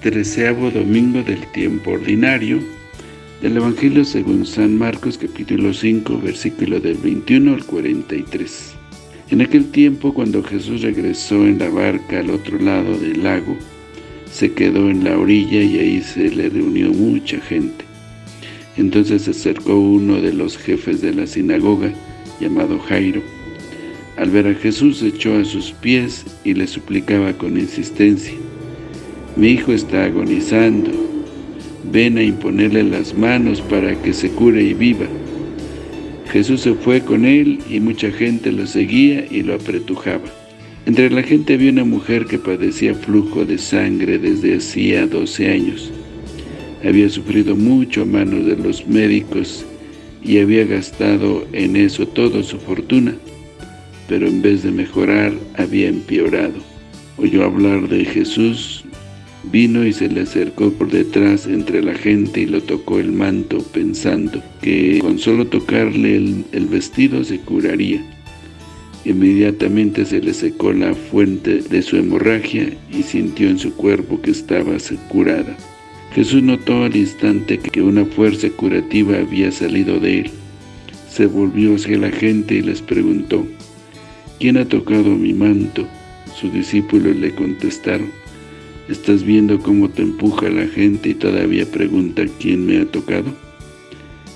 treceavo domingo del tiempo ordinario del Evangelio según San Marcos capítulo 5 versículo del 21 al 43. En aquel tiempo cuando Jesús regresó en la barca al otro lado del lago, se quedó en la orilla y ahí se le reunió mucha gente. Entonces se acercó uno de los jefes de la sinagoga, llamado Jairo. Al ver a Jesús se echó a sus pies y le suplicaba con insistencia, mi hijo está agonizando, ven a imponerle las manos para que se cure y viva. Jesús se fue con él y mucha gente lo seguía y lo apretujaba. Entre la gente había una mujer que padecía flujo de sangre desde hacía 12 años. Había sufrido mucho a manos de los médicos y había gastado en eso toda su fortuna, pero en vez de mejorar había empeorado. Oyó hablar de Jesús Vino y se le acercó por detrás entre la gente y lo tocó el manto, pensando que con solo tocarle el, vestido se curaría. Inmediatamente se le secó la fuente de su hemorragia y sintió en su cuerpo que estaba curada. Jesús notó al instante que una fuerza curativa había salido de él. Se volvió hacia la gente y les preguntó, ¿Quién ha tocado mi manto? Sus discípulos le contestaron, ¿Estás viendo cómo te empuja la gente y todavía pregunta quién me ha tocado?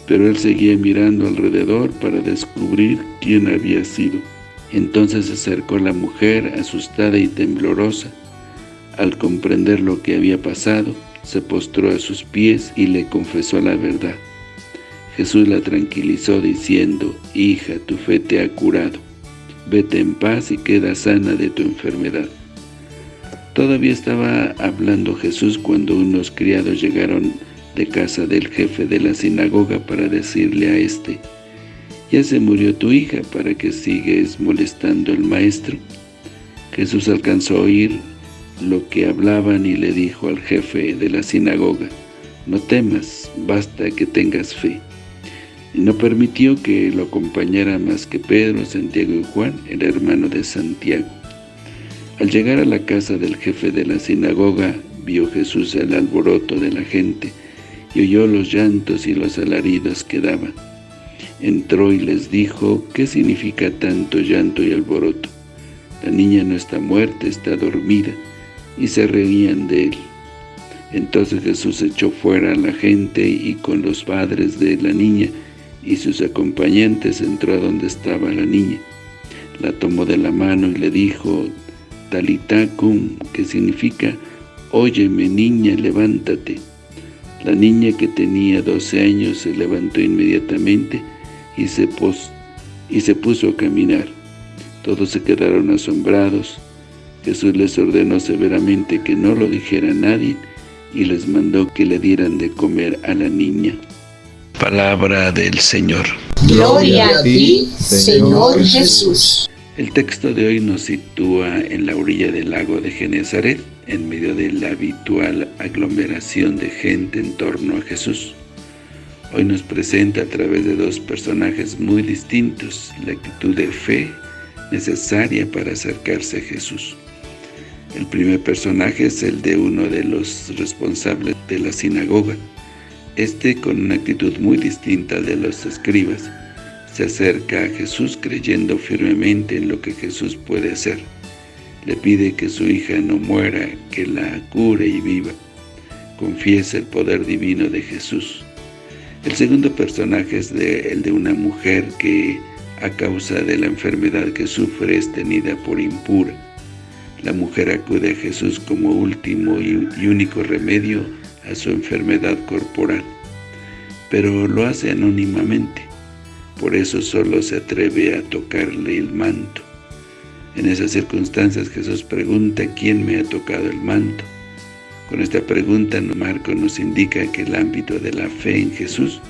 Pero él seguía mirando alrededor para descubrir quién había sido. Entonces se acercó la mujer, asustada y temblorosa. Al comprender lo que había pasado, se postró a sus pies y le confesó la verdad. Jesús la tranquilizó diciendo, Hija, tu fe te ha curado. Vete en paz y queda sana de tu enfermedad. Todavía estaba hablando Jesús cuando unos criados llegaron de casa del jefe de la sinagoga para decirle a éste, «Ya se murió tu hija, ¿para que sigues molestando al maestro?» Jesús alcanzó a oír lo que hablaban y le dijo al jefe de la sinagoga, «No temas, basta que tengas fe». Y no permitió que lo acompañara más que Pedro, Santiago y Juan, el hermano de Santiago. Al llegar a la casa del jefe de la sinagoga, vio Jesús el alboroto de la gente y oyó los llantos y los alaridos que daban. Entró y les dijo, ¿qué significa tanto llanto y alboroto? La niña no está muerta, está dormida, y se reían de él. Entonces Jesús echó fuera a la gente y con los padres de la niña y sus acompañantes entró a donde estaba la niña. La tomó de la mano y le dijo, Talitacum, que significa, Óyeme niña, levántate. La niña que tenía 12 años se levantó inmediatamente y se, y se puso a caminar. Todos se quedaron asombrados. Jesús les ordenó severamente que no lo dijera a nadie y les mandó que le dieran de comer a la niña. Palabra del Señor. Gloria a ti, Señor Jesús. El texto de hoy nos sitúa en la orilla del lago de Genezaret, en medio de la habitual aglomeración de gente en torno a Jesús. Hoy nos presenta a través de dos personajes muy distintos la actitud de fe necesaria para acercarse a Jesús. El primer personaje es el de uno de los responsables de la sinagoga, este con una actitud muy distinta de los escribas, se acerca a Jesús creyendo firmemente en lo que Jesús puede hacer. Le pide que su hija no muera, que la cure y viva. Confiesa el poder divino de Jesús. El segundo personaje es el de una mujer que, a causa de la enfermedad que sufre, es tenida por impura. La mujer acude a Jesús como último y único remedio a su enfermedad corporal, pero lo hace anónimamente por eso solo se atreve a tocarle el manto. En esas circunstancias Jesús pregunta ¿quién me ha tocado el manto? Con esta pregunta Marco nos indica que el ámbito de la fe en Jesús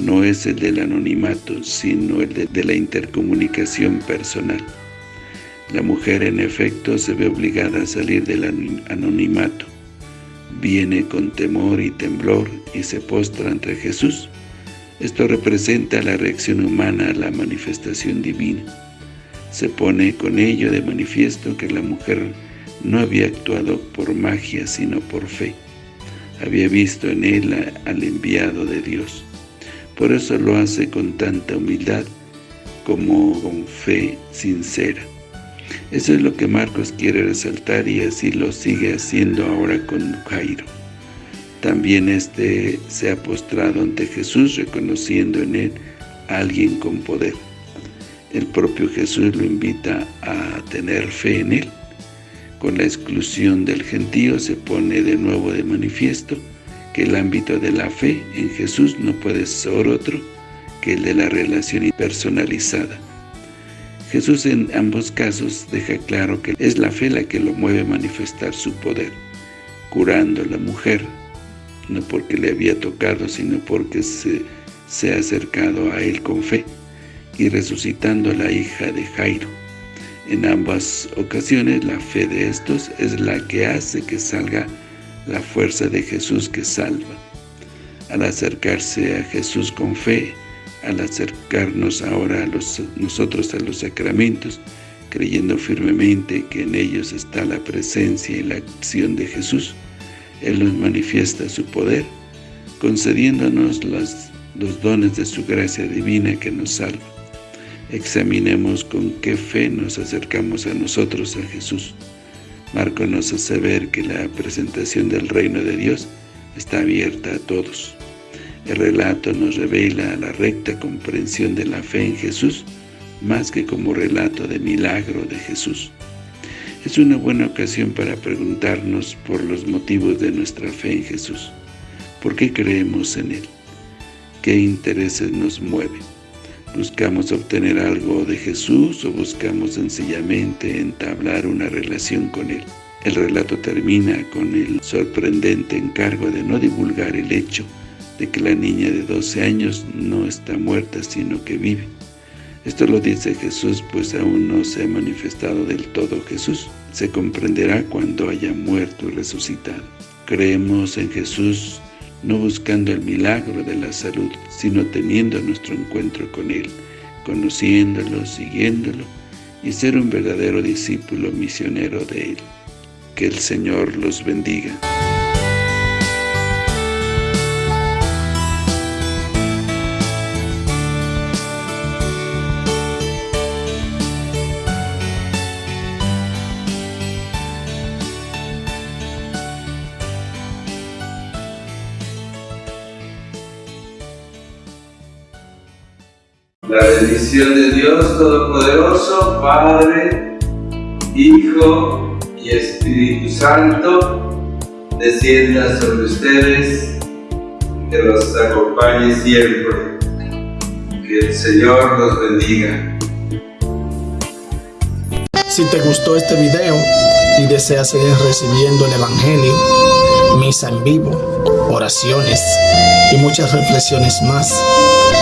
no es el del anonimato, sino el de, la intercomunicación personal. La mujer en efecto se ve obligada a salir del anonimato. Viene con temor y temblor y se postra ante Jesús esto representa la reacción humana a la manifestación divina. Se pone con ello de manifiesto que la mujer no había actuado por magia, sino por fe. Había visto en él al enviado de Dios. Por eso lo hace con tanta humildad, como con fe sincera. Eso es lo que Marcos quiere resaltar y así lo sigue haciendo ahora con Jairo. También éste se ha postrado ante Jesús reconociendo en él a alguien con poder. El propio Jesús lo invita a tener fe en él. Con la exclusión del gentío se pone de nuevo de manifiesto que el ámbito de la fe en Jesús no puede ser otro que el de la relación personalizada. Jesús en ambos casos deja claro que es la fe la que lo mueve a manifestar su poder, curando a la mujer, no porque le había tocado, sino porque se, se ha acercado a él con fe, y resucitando a la hija de Jairo. En ambas ocasiones la fe de estos es la que hace que salga la fuerza de Jesús que salva. Al acercarse a Jesús con fe, al acercarnos ahora a los, nosotros a los sacramentos, creyendo firmemente que en ellos está la presencia y la acción de Jesús, él nos manifiesta su poder, concediéndonos los, dones de su gracia divina que nos salva. Examinemos con qué fe nos acercamos a nosotros, a Jesús. Marco nos hace ver que la presentación del reino de Dios está abierta a todos. El relato nos revela la recta comprensión de la fe en Jesús, más que como relato de milagro de Jesús. Es una buena ocasión para preguntarnos por los motivos de nuestra fe en Jesús. ¿Por qué creemos en Él? ¿Qué intereses nos mueven? ¿Buscamos obtener algo de Jesús o buscamos sencillamente entablar una relación con Él? El relato termina con el sorprendente encargo de no divulgar el hecho de que la niña de 12 años no está muerta, sino que vive. Esto lo dice Jesús, pues aún no se ha manifestado del todo Jesús. Se comprenderá cuando haya muerto y resucitado. Creemos en Jesús no buscando el milagro de la salud, sino teniendo nuestro encuentro con Él, conociéndolo, siguiéndolo y ser un verdadero discípulo misionero de Él. Que el Señor los bendiga. La bendición de Dios Todopoderoso, Padre, Hijo y Espíritu Santo, descienda sobre ustedes, que los acompañe siempre. Que el Señor los bendiga. Si te gustó este video y deseas seguir recibiendo el Evangelio, misa en vivo, oraciones y muchas reflexiones más,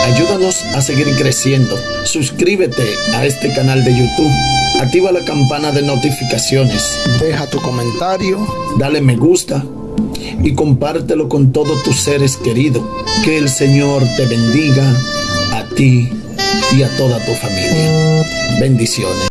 Ayúdanos a seguir creciendo. Suscríbete a este canal de YouTube. Activa la campana de notificaciones. Deja tu comentario. Dale me gusta. Y compártelo con todos tus seres queridos. Que el Señor te bendiga a ti y a toda tu familia. Bendiciones.